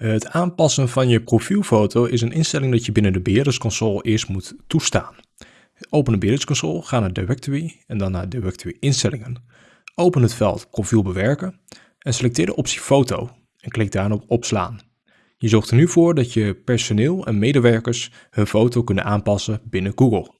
Eh, het aanpassen van je profielfoto is een instelling dat je binnen de beheerdersconsole eerst moet toestaan. Open de beheerdersconsole, ga naar Directory en dan naar Directory instellingen. Open het veld profiel bewerken en selecteer de optie foto en klik daarop opslaan. Je zorgt er nu voor dat je personeel en medewerkers hun foto kunnen aanpassen binnen Google.